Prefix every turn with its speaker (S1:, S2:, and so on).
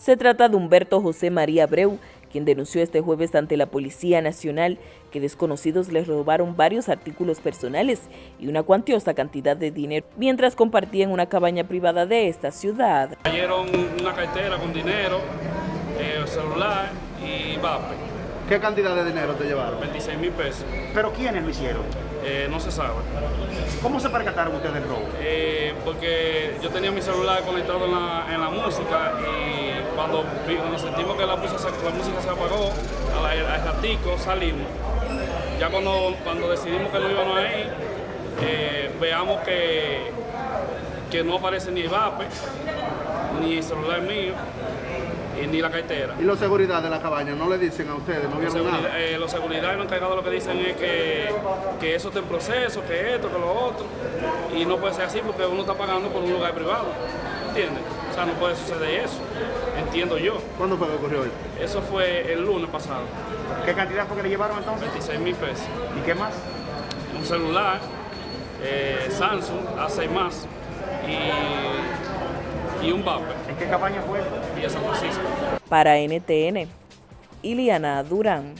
S1: Se trata de Humberto José María Abreu, quien denunció este jueves ante la Policía Nacional que desconocidos les robaron varios artículos personales y una cuantiosa cantidad de dinero mientras compartían una cabaña privada de esta ciudad.
S2: Cayeron una cartera con dinero, eh, celular y vape.
S3: ¿Qué cantidad de dinero te llevaron?
S2: 26 mil pesos.
S4: ¿Pero quiénes lo hicieron?
S2: Eh, no se sabe.
S4: ¿Cómo se percataron ustedes del robo?
S2: Eh, porque yo tenía mi celular conectado en la, en la música y cuando, cuando sentimos que la música, la música se apagó, al ratico salimos. Ya cuando, cuando decidimos que no íbamos a ir, eh, veamos que, que no aparece ni el vape, ni el celular mío, ni la cartera.
S3: ¿Y los seguridad de la cabaña no le dicen a ustedes? ¿No
S2: Los
S3: vieron
S2: seguridad,
S3: nada?
S2: eh, los seguridad y los encargados lo que dicen es que, que eso está en proceso, que esto, que lo otro. Y no puede ser así porque uno está pagando por un lugar privado. ¿Entiendes? O sea, no puede suceder eso. Entiendo yo.
S3: ¿Cuándo fue que ocurrió hoy?
S2: Eso fue el lunes pasado.
S4: ¿Qué cantidad fue que le llevaron entonces?
S2: 26 mil pesos.
S4: ¿Y qué más?
S2: Un celular, eh, Samsung, A6 más y, y un vape.
S4: ¿En qué campaña fue?
S2: Y a San Francisco.
S1: Para NTN, Iliana Durán.